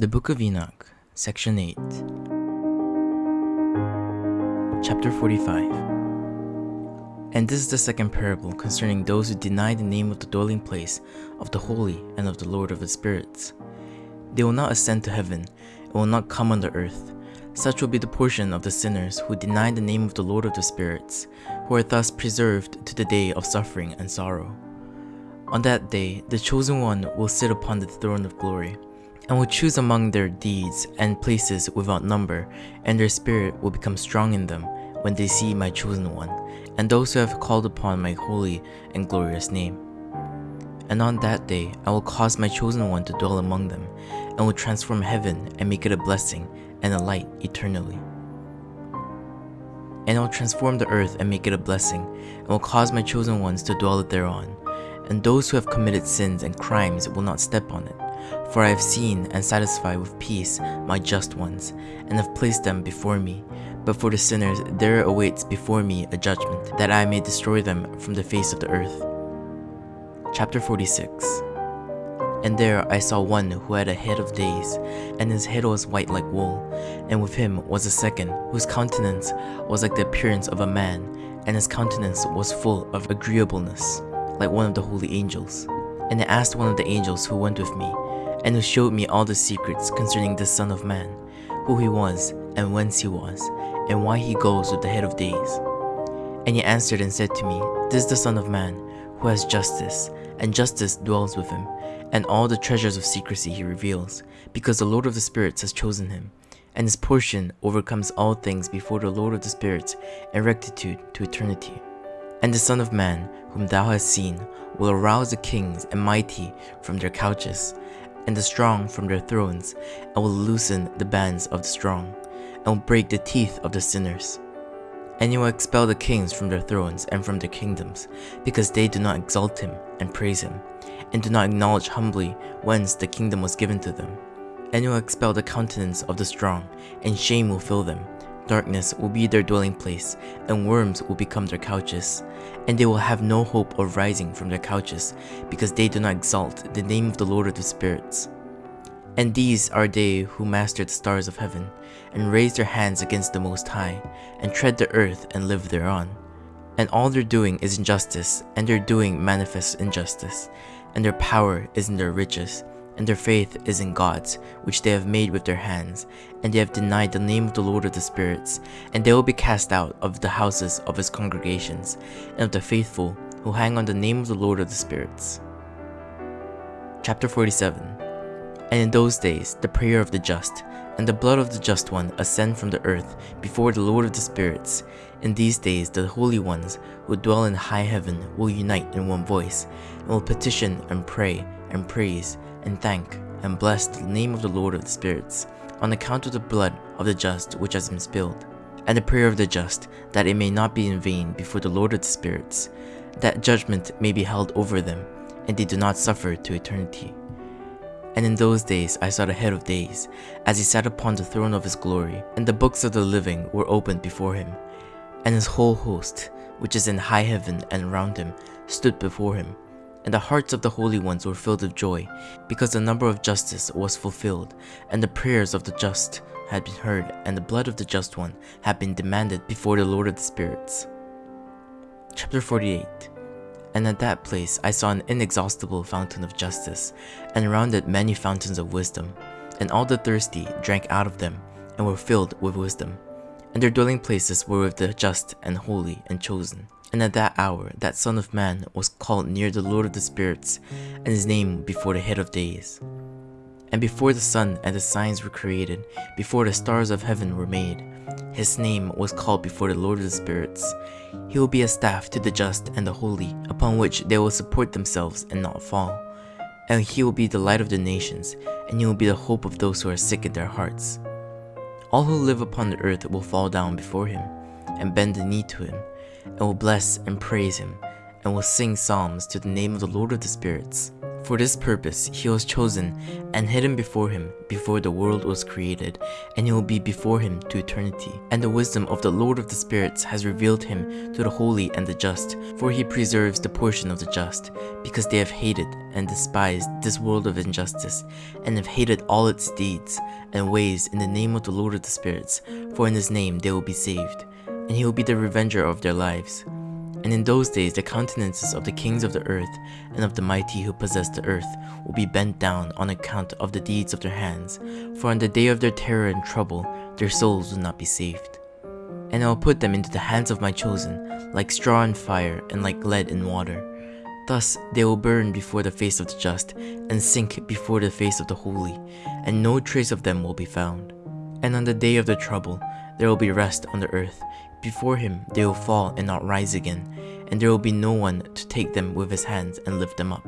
The Book of Enoch, Section 8, Chapter 45. And this is the second parable concerning those who deny the name of the dwelling place of the Holy and of the Lord of the Spirits. They will not ascend to heaven, and will not come on the earth. Such will be the portion of the sinners who deny the name of the Lord of the Spirits, who are thus preserved to the day of suffering and sorrow. On that day, the chosen one will sit upon the throne of glory, and will choose among their deeds and places without number, and their spirit will become strong in them when they see my chosen one, and those who have called upon my holy and glorious name. And on that day, I will cause my chosen one to dwell among them, and will transform heaven and make it a blessing and a light eternally. And I will transform the earth and make it a blessing, and will cause my chosen ones to dwell thereon, and those who have committed sins and crimes will not step on it. For I have seen and satisfied with peace my just ones, and have placed them before me. But for the sinners there awaits before me a judgment, that I may destroy them from the face of the earth. Chapter 46 And there I saw one who had a head of days, and his head was white like wool, and with him was a second, whose countenance was like the appearance of a man, and his countenance was full of agreeableness, like one of the holy angels. And I asked one of the angels who went with me, and who showed me all the secrets concerning the Son of Man, who he was, and whence he was, and why he goes with the head of days. And he answered and said to me, This is the Son of Man, who has justice, and justice dwells with him, and all the treasures of secrecy he reveals, because the Lord of the Spirits has chosen him, and his portion overcomes all things before the Lord of the Spirits, and rectitude to eternity. And the Son of Man, whom thou hast seen, will arouse the kings and mighty from their couches, and the strong from their thrones, and will loosen the bands of the strong, and will break the teeth of the sinners. And he will expel the kings from their thrones and from their kingdoms, because they do not exalt him and praise him, and do not acknowledge humbly whence the kingdom was given to them. And he will expel the countenance of the strong, and shame will fill them. Darkness will be their dwelling place, and worms will become their couches. And they will have no hope of rising from their couches, because they do not exalt the name of the Lord of the Spirits. And these are they who master the stars of heaven, and raise their hands against the Most High, and tread the earth and live thereon. And all their doing is injustice, and their doing manifests injustice, and their power is in their riches, and their faith is in gods, which they have made with their hands, and they have denied the name of the Lord of the Spirits, and they will be cast out of the houses of his congregations, and of the faithful who hang on the name of the Lord of the Spirits. Chapter 47 And in those days the prayer of the just, and the blood of the just one ascend from the earth before the Lord of the Spirits. In these days the holy ones who dwell in high heaven will unite in one voice, and will petition and pray and praise and thank and bless the name of the Lord of the Spirits, on account of the blood of the just which has been spilled, and the prayer of the just, that it may not be in vain before the Lord of the Spirits, that judgment may be held over them, and they do not suffer to eternity. And in those days I saw the head of days, as he sat upon the throne of his glory, and the books of the living were opened before him, and his whole host, which is in high heaven and round him, stood before him. And the hearts of the holy ones were filled with joy, because the number of justice was fulfilled, and the prayers of the just had been heard, and the blood of the just one had been demanded before the Lord of the Spirits. Chapter 48 And at that place I saw an inexhaustible fountain of justice, and around it many fountains of wisdom, and all the thirsty drank out of them, and were filled with wisdom. And their dwelling places were with the just and holy and chosen. And at that hour, that Son of Man was called near the Lord of the Spirits, and his name before the head of days. And before the sun and the signs were created, before the stars of heaven were made, his name was called before the Lord of the Spirits. He will be a staff to the just and the holy, upon which they will support themselves and not fall. And he will be the light of the nations, and he will be the hope of those who are sick in their hearts. All who live upon the earth will fall down before him, and bend the knee to him, and will bless and praise him, and will sing psalms to the name of the Lord of the Spirits. For this purpose he was chosen and hidden before him before the world was created, and he will be before him to eternity. And the wisdom of the Lord of the spirits has revealed him to the holy and the just, for he preserves the portion of the just, because they have hated and despised this world of injustice, and have hated all its deeds and ways in the name of the Lord of the spirits, for in his name they will be saved, and he will be the revenger of their lives. And in those days the countenances of the kings of the earth and of the mighty who possess the earth will be bent down on account of the deeds of their hands, for on the day of their terror and trouble their souls will not be saved. And I will put them into the hands of my chosen, like straw in fire and like lead in water. Thus they will burn before the face of the just, and sink before the face of the holy, and no trace of them will be found. And on the day of the trouble there will be rest on the earth, before him they will fall and not rise again, and there will be no one to take them with his hands and lift them up,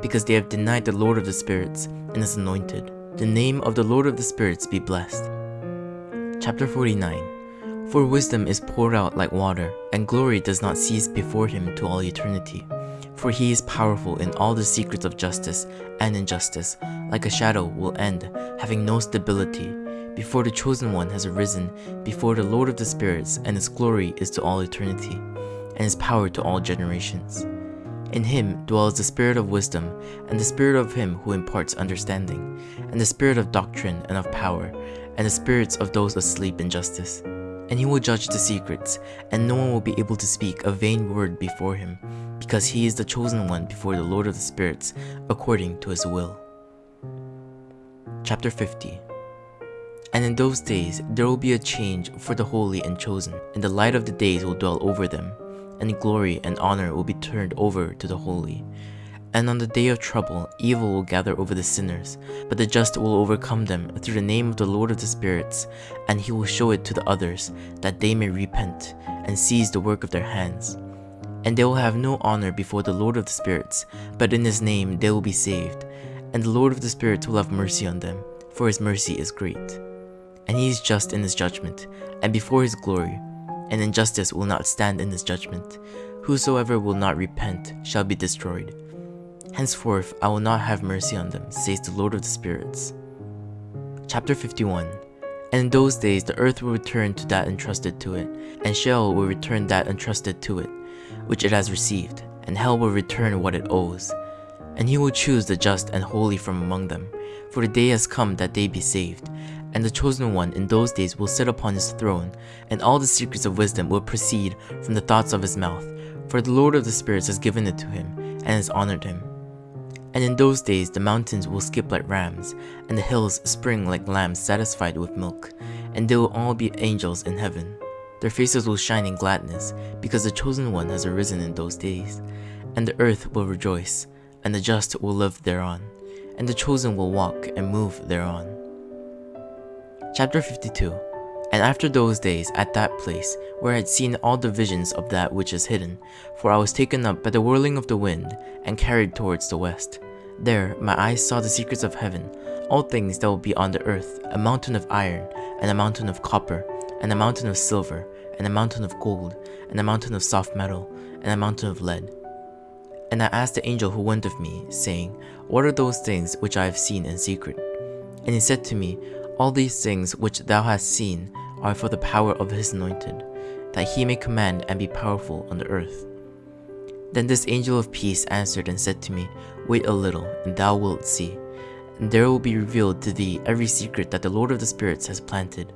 because they have denied the Lord of the spirits and his anointed. The name of the Lord of the spirits be blessed. Chapter 49 For wisdom is poured out like water, and glory does not cease before him to all eternity. For he is powerful in all the secrets of justice and injustice, like a shadow will end, having no stability, before the Chosen One has arisen, before the Lord of the Spirits, and his glory is to all eternity, and his power to all generations. In him dwells the spirit of wisdom, and the spirit of him who imparts understanding, and the spirit of doctrine and of power, and the spirits of those asleep in justice. And he will judge the secrets, and no one will be able to speak a vain word before him, because he is the chosen one before the Lord of the Spirits, according to his will. Chapter 50 and in those days there will be a change for the holy and chosen, and the light of the days will dwell over them, and glory and honor will be turned over to the holy. And on the day of trouble, evil will gather over the sinners, but the just will overcome them through the name of the Lord of the spirits, and he will show it to the others, that they may repent, and seize the work of their hands. And they will have no honor before the Lord of the spirits, but in his name they will be saved, and the Lord of the spirits will have mercy on them, for his mercy is great and he is just in his judgment, and before his glory, and injustice will not stand in his judgment. Whosoever will not repent shall be destroyed. Henceforth I will not have mercy on them, says the Lord of the Spirits. Chapter 51 And in those days the earth will return to that entrusted to it, and Sheol will return that entrusted to it, which it has received, and hell will return what it owes. And he will choose the just and holy from among them, for the day has come that they be saved, and the Chosen One in those days will sit upon his throne, and all the secrets of wisdom will proceed from the thoughts of his mouth, for the Lord of the spirits has given it to him, and has honored him. And in those days the mountains will skip like rams, and the hills spring like lambs satisfied with milk, and they will all be angels in heaven. Their faces will shine in gladness, because the Chosen One has arisen in those days. And the earth will rejoice, and the just will live thereon, and the chosen will walk and move thereon. Chapter 52 And after those days, at that place, where I had seen all the visions of that which is hidden, for I was taken up by the whirling of the wind, and carried towards the west. There my eyes saw the secrets of heaven, all things that will be on the earth, a mountain of iron, and a mountain of copper, and a mountain of silver, and a mountain of gold, and a mountain of soft metal, and a mountain of lead. And I asked the angel who went with me, saying, What are those things which I have seen in secret? And he said to me, all these things which thou hast seen are for the power of his anointed, that he may command and be powerful on the earth. Then this angel of peace answered and said to me, Wait a little, and thou wilt see, and there will be revealed to thee every secret that the Lord of the spirits has planted.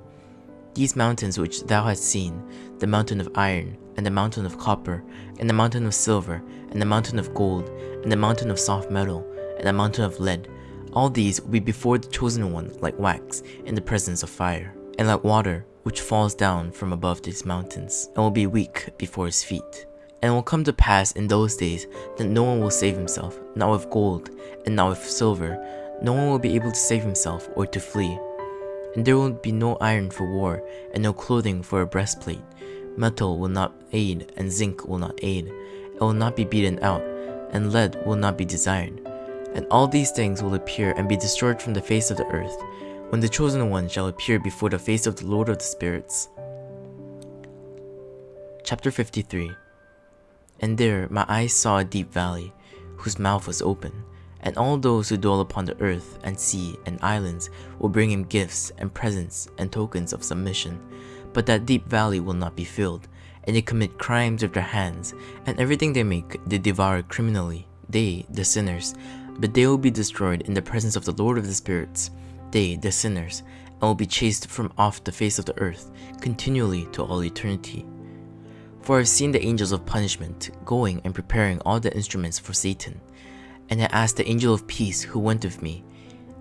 These mountains which thou hast seen, the mountain of iron, and the mountain of copper, and the mountain of silver, and the mountain of gold, and the mountain of soft metal, and the mountain of lead, all these will be before the Chosen One like wax in the presence of fire, and like water which falls down from above these mountains, and will be weak before his feet. And it will come to pass in those days that no one will save himself, not with gold, and not with silver, no one will be able to save himself or to flee. And there will be no iron for war, and no clothing for a breastplate. Metal will not aid, and zinc will not aid. It will not be beaten out, and lead will not be desired and all these things will appear and be destroyed from the face of the earth, when the Chosen One shall appear before the face of the Lord of the Spirits. Chapter 53 And there my eyes saw a deep valley, whose mouth was open, and all those who dwell upon the earth and sea and islands will bring him gifts and presents and tokens of submission. But that deep valley will not be filled, and they commit crimes with their hands, and everything they make they devour criminally, they, the sinners, but they will be destroyed in the presence of the Lord of the spirits, they, the sinners, and will be chased from off the face of the earth, continually to all eternity. For I have seen the angels of punishment going and preparing all the instruments for Satan. And I asked the angel of peace who went with me,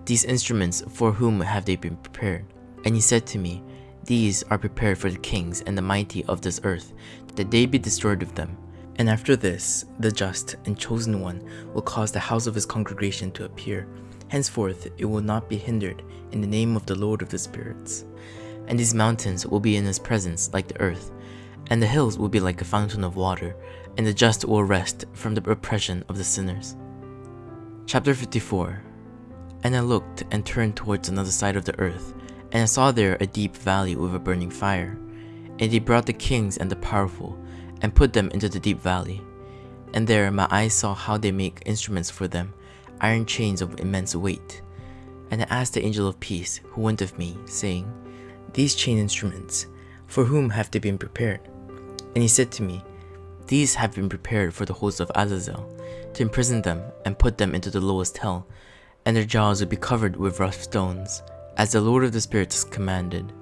These instruments for whom have they been prepared? And he said to me, These are prepared for the kings and the mighty of this earth, that they be destroyed with them. And after this, the just and chosen one will cause the house of his congregation to appear. Henceforth it will not be hindered in the name of the Lord of the spirits. And these mountains will be in his presence like the earth, and the hills will be like a fountain of water, and the just will rest from the oppression of the sinners. Chapter 54 And I looked and turned towards another side of the earth, and I saw there a deep valley with a burning fire. And he brought the kings and the powerful, and put them into the deep valley. And there my eyes saw how they make instruments for them, iron chains of immense weight. And I asked the angel of peace, who went with me, saying, These chain instruments, for whom have they been prepared? And he said to me, These have been prepared for the host of Azazel, to imprison them and put them into the lowest hell, and their jaws will be covered with rough stones, as the Lord of the Spirits commanded.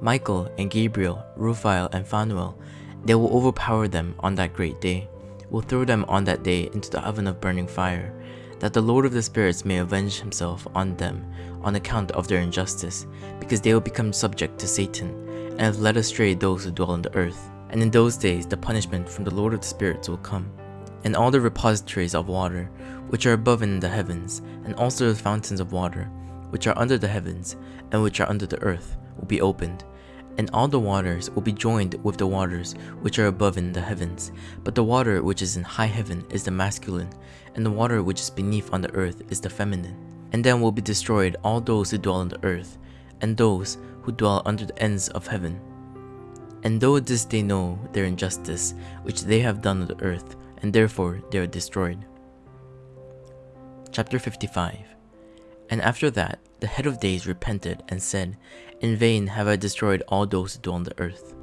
Michael and Gabriel, Raphael and Phanuel, they will overpower them on that great day, will throw them on that day into the oven of burning fire, that the Lord of the Spirits may avenge himself on them on account of their injustice, because they will become subject to Satan, and have led astray those who dwell on the earth. And in those days the punishment from the Lord of the Spirits will come, and all the repositories of water, which are above in the heavens, and also the fountains of water, which are under the heavens, and which are under the earth, will be opened, and all the waters will be joined with the waters which are above in the heavens. But the water which is in high heaven is the masculine, and the water which is beneath on the earth is the feminine. And then will be destroyed all those who dwell on the earth, and those who dwell under the ends of heaven. And though this they know their injustice, which they have done on the earth, and therefore they are destroyed. Chapter 55 And after that, the head of days repented and said, In vain have I destroyed all those who dwell on the earth.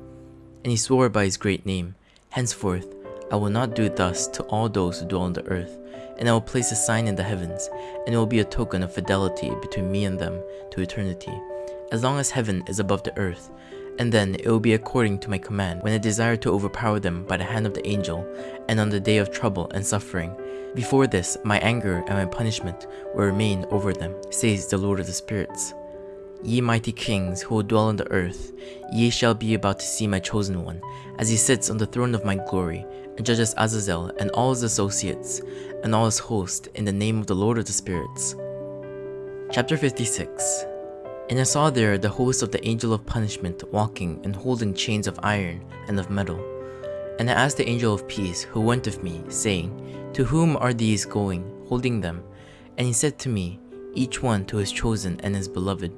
And he swore by his great name, Henceforth I will not do thus to all those who dwell on the earth, and I will place a sign in the heavens, and it will be a token of fidelity between me and them to eternity, as long as heaven is above the earth, and then it will be according to my command when I desire to overpower them by the hand of the angel, and on the day of trouble and suffering. Before this, my anger and my punishment will remain over them, says the Lord of the Spirits. Ye mighty kings who dwell on the earth, ye shall be about to see my chosen one, as he sits on the throne of my glory, and judges Azazel and all his associates, and all his host, in the name of the Lord of the Spirits. Chapter 56 And I saw there the host of the angel of punishment walking and holding chains of iron and of metal. And I asked the angel of peace who went with me, saying, To whom are these going, holding them? And he said to me, Each one to his chosen and his beloved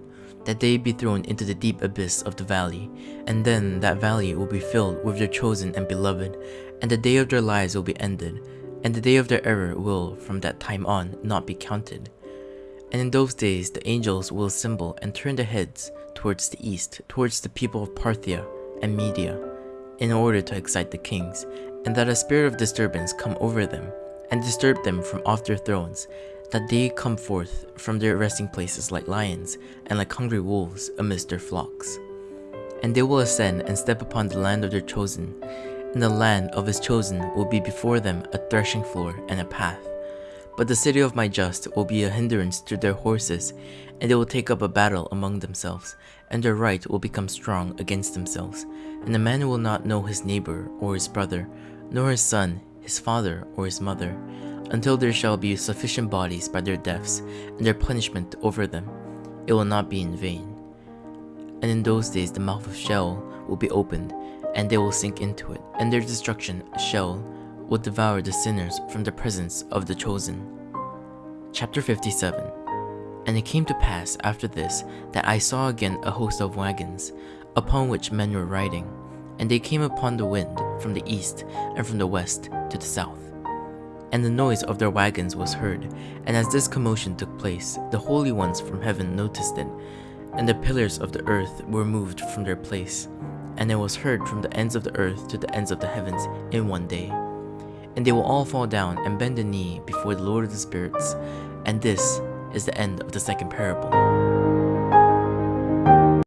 that they be thrown into the deep abyss of the valley, and then that valley will be filled with their chosen and beloved, and the day of their lives will be ended, and the day of their error will, from that time on, not be counted. And in those days the angels will assemble and turn their heads towards the east, towards the people of Parthia and Media, in order to excite the kings, and that a spirit of disturbance come over them, and disturb them from off their thrones, that they come forth from their resting places like lions and like hungry wolves amidst their flocks. And they will ascend and step upon the land of their chosen, and the land of his chosen will be before them a threshing floor and a path. But the city of my just will be a hindrance to their horses, and they will take up a battle among themselves, and their right will become strong against themselves. And the man will not know his neighbor or his brother, nor his son, his father or his mother, until there shall be sufficient bodies by their deaths, and their punishment over them. It will not be in vain. And in those days the mouth of Sheol will be opened, and they will sink into it, and their destruction, Sheol, will devour the sinners from the presence of the chosen. Chapter 57 And it came to pass after this that I saw again a host of wagons, upon which men were riding, and they came upon the wind from the east and from the west to the south. And the noise of their wagons was heard, and as this commotion took place, the holy ones from heaven noticed it, and the pillars of the earth were moved from their place, and it was heard from the ends of the earth to the ends of the heavens in one day and they will all fall down and bend the knee before the Lord of the Spirits, and this is the end of the second parable.